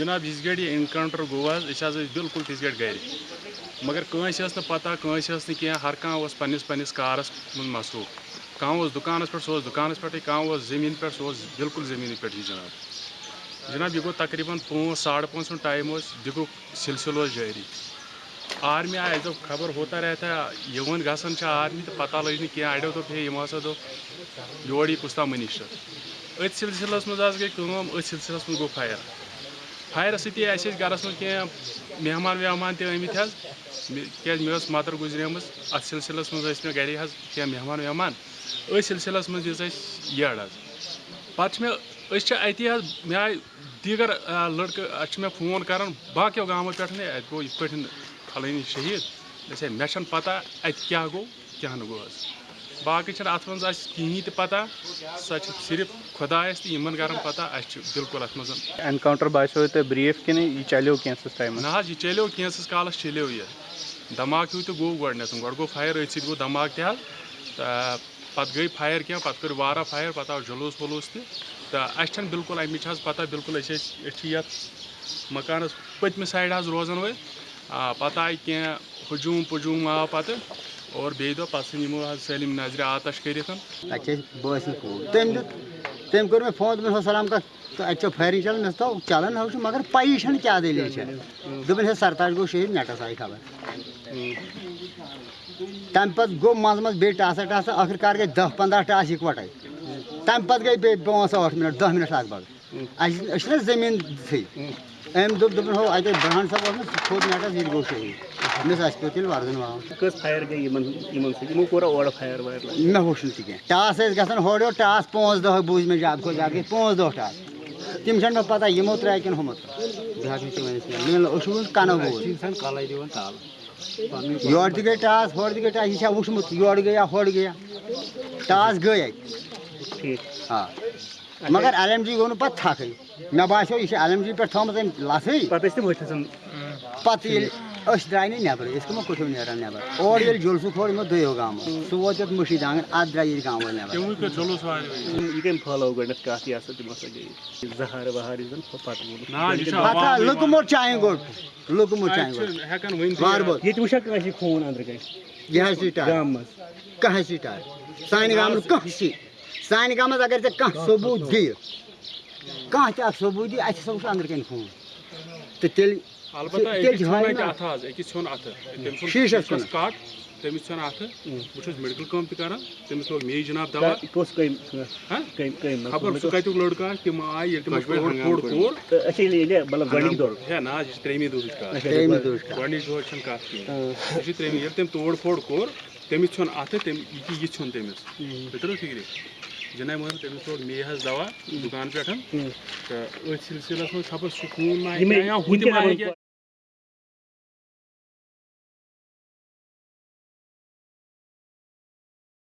जनाब यस गड़ इनकाउंटर गो बिल्कुल तिस गड़ गर मगर कंस पता कंस नी कह पन्निस पन्निस कारस मसरूफ कह दुकान पे सह दुकान पे कह ज़मीन पे सह बिल्कुल ज़मीन पे जनाब जनाब यह गो तकरीबन पाँच साढ़े पाँच टाइम दिगुक सिलसिल जारी आर्मी आए दोप खबर होता रहता यवन गसन आर्मी तो पता लग कह अड़ो दोप हे यम हसा दोप योर कुस्ता मिनिस्टर अथ सिलसिलस मज गई अथ सिलसिलस गो फायर फायर सती गरस मज कह मेहमान वेहमान ते आमत क्या मे मदर गुजरेम अत सिलसिलस मे गर कह मेहमान वेहमान अथ सिलसिलस मज येड़ पे अति मे आए दीगर लड़क मे फ़ोन कर बाकी गामों पे गो ये फलानी शहीद मे पता अत क्या गो क्या गो बाकी अत मज कहें तो पता सो सिर्फ़ खुदायस तो इन कर पता अस बिल्कुल अत मज एनकाउंटर बासो तो ब्रीफ कि यह चलो कैंसस टाइम ना यह चलो कैंसस कालस चलो यह धमाक हूँ तो गो गोडनथ गो गो फायर अथ सो धमाक तह पत गई फायर क्या पत कर वारा फायर पत आव जुलूस वलूस तो अस बिल्कुल अमिच पता बिल्कुल ये मकान पतम साइड रोजान वल पता आए कह हजूम पजूम आव पत और बे दो पे यमो सलिम नज़र आतश कर तम कर मे फ़ोन दोपन सलाम कत तो अत फायरिंग चलान मे तो चलान हो मगर पी क्या दलील दोपन हे सरताज गो शहीद नेटस आई खबर तम पे बे टासा टासा, आखिरकार गई दह पंद्रह टास इकवटे तम पे गई पाँच ठ मिनट दह मिनट अत बग अस ज़मीन थी। अम दोप दोपन हो अत ब्रहण सब थोद नेटस ये गो शहीद मे पे तेल वर्दन वाव फायर गई ओर फायर वायर मे होश कह टास ग होर टास पाँच दह बूझ मे ज़्यादा खो ज़्यादा पाँच दह टास। तम मे पता यमो त्रा कि हुमो कनो बोल। योर गई टास होर गई टास यह वुचमुत योर गया होर गया। टास गई हाँ। मगर एल एम जी गो पे थक मे बासो यह एल एम जी पे थोम लसई पे द्राय नबर अो कठो नान नबर और ये जुलसु खोल यमो दो गाँव सह वो ये मुशीद आँगन अत द्राय गाँव वाल नबर पता लुकमुट चाहे गो लुकमुट चाहे बार बार खून अंदर यह कह सीटार सान गाम कह सी? सान गाम अगर ऐ कह सबूत दि कह त सबूत दी अस अंदर कन खून। तो तेल शीशस कुन काट तमिस छन अथ बहुत मेडिकल कम तक तमिस लोग मे जनाब दवा। खबर सह कत लड़का तम आए तम फोड़ कोर। है ना यह त्रेमी दुह गोडनिच दुह कत कह त्रेमी तम तोड़ फोड़ कोर तमिस छन अथ तम यह छन तमिस बेतर मोहम्मद तमिस लोग मे दवा दुकान पे तो सिलसिलस मज खबर सुकून